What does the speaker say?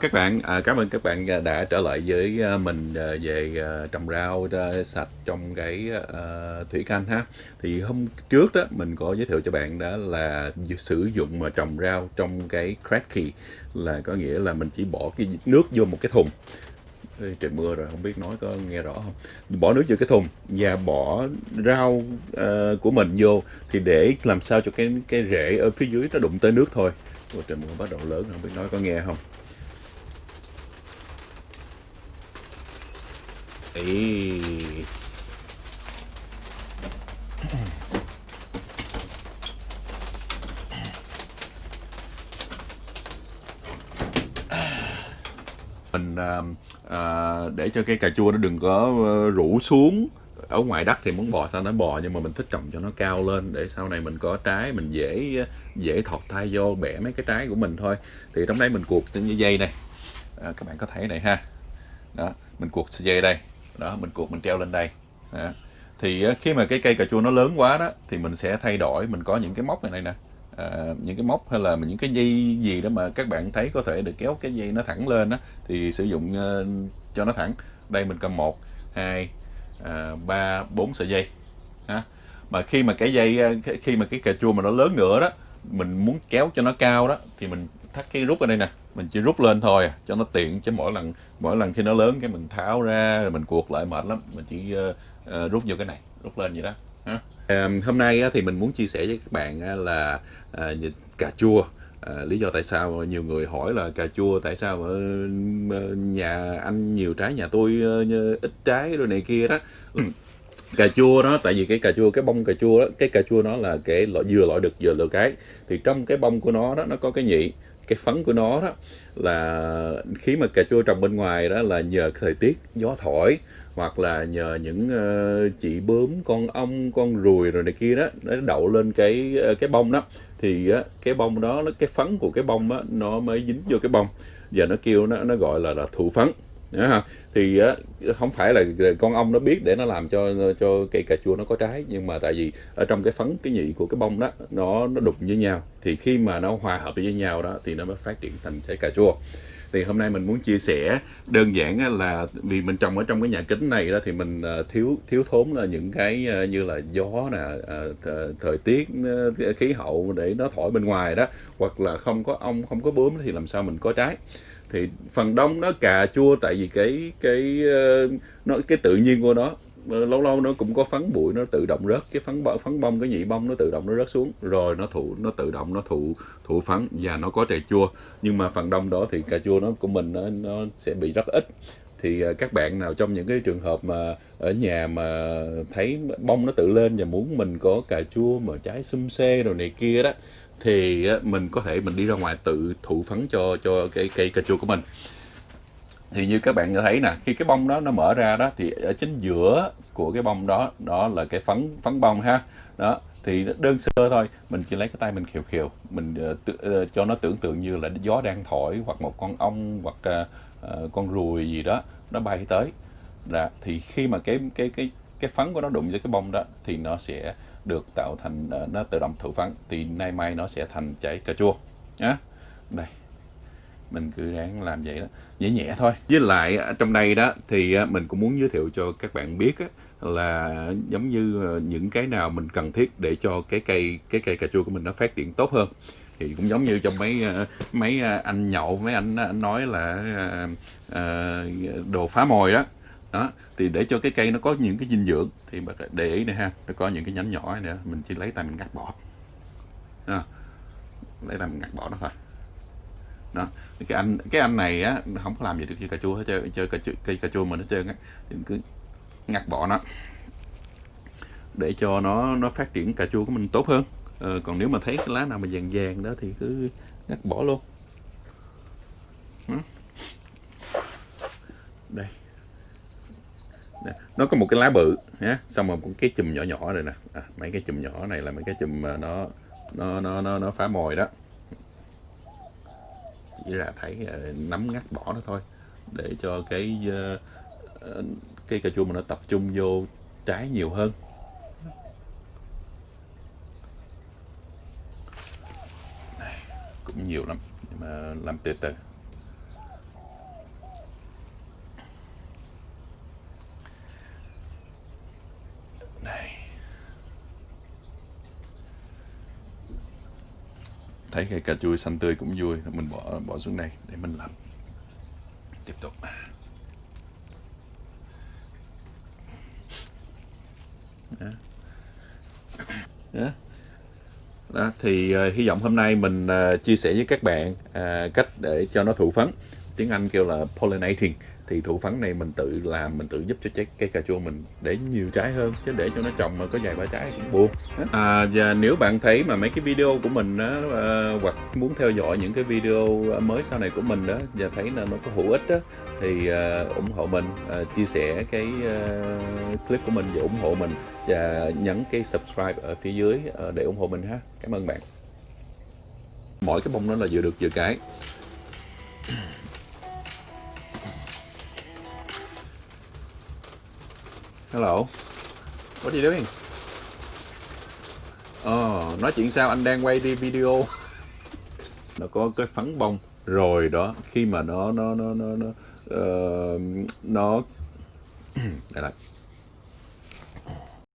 các bạn, à, cảm ơn các bạn à, đã trở lại với à, mình à, về trồng rau sạch trong cái uh, thủy canh ha. Thì hôm trước đó mình có giới thiệu cho bạn đó là sử dụng mà trồng rau trong cái cracky là có nghĩa là mình chỉ bỏ cái nước vô một cái thùng. Ê, trời mưa rồi không biết nói có nghe rõ không? Bỏ nước vô cái thùng và bỏ rau uh, của mình vô. Thì để làm sao cho cái cái rễ ở phía dưới nó đụng tới nước thôi. Ôi, trời mưa bắt đầu lớn không biết nói có nghe không? Ý. mình à, à, để cho cái cà chua nó đừng có ờ, rủ xuống. Ở ngoài đất thì muốn bò sao nó bò nhưng mà mình thích trồng cho nó cao lên để sau này mình có trái mình dễ dễ thọt tay vô bẻ mấy cái trái của mình thôi. Thì trong đây mình cuột trên dây này. À, các bạn có thấy này ha? Đó mình cuột dây đây đó mình cuộn mình treo lên đây à. thì ờ, khi mà cái cây cà chua nó lớn quá đó thì mình sẽ thay đổi mình có những cái móc này, này nè à, những cái móc hay là những cái dây gì đó mà các bạn thấy có thể được kéo cái dây nó thẳng lên đó thì sử dụng uh, cho nó thẳng đây mình cầm một hai à, ba bốn sợi dây ha. mà khi mà cái dây khi mà cái cà chua mà nó lớn nữa đó mình muốn kéo cho nó cao đó thì mình thắt cái rút ở đây nè. Mình chỉ rút lên thôi à, cho nó tiện chứ mỗi lần mỗi lần khi nó lớn cái mình tháo ra rồi mình cuột lại mệt lắm. Mình chỉ ờ, ờ, rút vô cái này rút lên vậy đó ha. À, hôm nay thì mình muốn chia sẻ với các bạn là à, cà chua. À, lý do tại sao nhiều người hỏi là cà chua tại sao ở nhà anh nhiều trái nhà tôi ít trái rồi này kia đó. Cà chua đó tại vì cái cà chua cái bông cà chua đó cái cà chua nó là cái loại vừa loại được vừa loại cái. Thì trong cái bông của nó đó nó có cái nhị cái phấn của nó đó là khi mà cà chua trồng bên ngoài đó là nhờ thời tiết gió thổi hoặc là nhờ những uh, chị bướm con ong con ruồi rồi này kia đó nó đậu lên cái ờ, cái bông đó thì uh, cái bông đó nó cái phấn của cái bông đó, nó mới dính vô cái bông. Và nó kêu nó nó gọi là là thụ phấn. Nhớ ha? thì á, không phải là con ong nó biết để nó làm cho cho cây cà chua nó có trái nhưng mà tại vì ở trong cái phấn cái nhị của cái bông đó nó nó đụng với nhau. Thì khi mà nó hòa hợp với nhau đó thì nó mới phát triển thành trái cà chua. Thì hôm nay mình muốn chia sẻ đơn giản là vì mình trồng ở trong cái nhà kính này đó thì mình ờ, thiếu thiếu thốn là những cái ờ, như là gió nè ờ, thời tiết khí hậu để nó thổi bên ngoài đó hoặc là không có ong không có bướm thì làm sao mình có trái thì phần đông nó cà chua tại vì cái cái ờ, nó cái tự nhiên của nó ờ, lâu lâu nó cũng có phấn bụi nó tự động rớt cái phấn bông phấn bông cái nhị bông nó tự động nó rớt xuống rồi nó thụ nó tự động nó thụ thụ phấn và nó có trà chua. Nhưng mà phần đông đó thì cà chua nó của mình nó, nó sẽ bị rất ít. Thì ờ, các bạn nào trong những cái trường hợp mà ở nhà mà thấy bông nó tự lên và muốn mình có cà chua mà trái xum xê rồi này kia đó thì mình có thể mình đi ra ngoài tự thụ phấn cho cho cái cây cà chua của mình. Thì như các bạn thấy nè khi cái bông đó nó mở ra đó thì ở chính giữa của cái bông đó đó là cái phấn phấn bông ha. Đó thì đơn sơ thôi mình chỉ lấy cái tay mình khều khều mình uh, cho nó tưởng tượng như là gió đang thổi hoặc một con ong hoặc uh, con ruồi gì đó nó bay tới. Là thì khi mà cái cái cái cái phấn của nó đụng với cái bông đó thì nó sẽ được tạo thành ờ, nó tự động thụ phấn thì nay mai nó sẽ thành trái cà chua. Nhá. Đây. Mình cứ ráng làm vậy đó. Nhẹ nhẹ thôi. Với lại ờ, trong đây đó thì ờ, mình cũng muốn giới thiệu cho các bạn biết á, là giống như những cái nào mình cần thiết để cho cái cây cái cây cà chua của mình nó phát triển tốt hơn. Thì cũng giống như trong mấy mấy anh nhậu mấy anh, anh nói là đồ phá mồi đó đó thì để cho cái cây nó có những cái dinh dưỡng thì bạn để ý này ha nó có những cái nhánh nhỏ này nữa mình chỉ lấy tay mình ngắt bỏ. Đó. lấy tay mình ngắt bỏ nó thôi. Đó cái anh cái anh này á không có làm gì được cây cà chua hết chơi chơi cà chua, cây cà chua mình nó chơi á thì mình cứ ngắt bỏ nó. Để cho nó nó phát triển cà chua của mình tốt hơn. Ờ, còn nếu mà thấy cái lá nào mà vàng vàng đó thì cứ ngắt bỏ luôn. Đó. đây. Nè, nó có một cái lá bự nhé xong rồi một cái chùm nhỏ nhỏ này nè. À, mấy cái chùm nhỏ này là mấy cái chùm mà nó nó nó nó, nó phá mồi đó. Chỉ là thấy ờ, nắm ngắt bỏ nó thôi. Để cho cái ờ, cây cà chua mà nó tập trung vô trái nhiều hơn. Cũng nhiều lắm. Nhưng mà làm từ từ. Thấy cây cà chua xanh tươi cũng vui mình bỏ bỏ xuống đây để mình làm tiếp tục đó. Đó. Đó, thì uh, hy vọng hôm nay mình uh, chia sẻ với các bạn uh, cách để cho nó thụ phấn tiếng Anh kêu là pollinating thì thụ phấn này mình tự làm mình tự giúp cho trái cây cà chua mình để nhiều trái hơn chứ để cho nó trồng mà có vài ba trái cũng buồn. À, và nếu bạn thấy mà mấy cái video của mình đó, à, ờ, hoặc muốn theo dõi những cái video mới sau này của mình đó và thấy là nó có hữu ích đó thì à, ủng hộ mình à, chia sẻ cái à, clip của mình và ủng hộ mình và nhấn cái subscribe ở phía dưới à, để ủng hộ mình ha. Cảm ơn bạn. Mỗi cái bông nó là vừa được vừa cái. Hello. What are you doing? Ờ, nói chuyện sao anh đang quay đi video. nó có cái phấn bông rồi đó, khi mà nó nó nó nó nó uh, nó đây là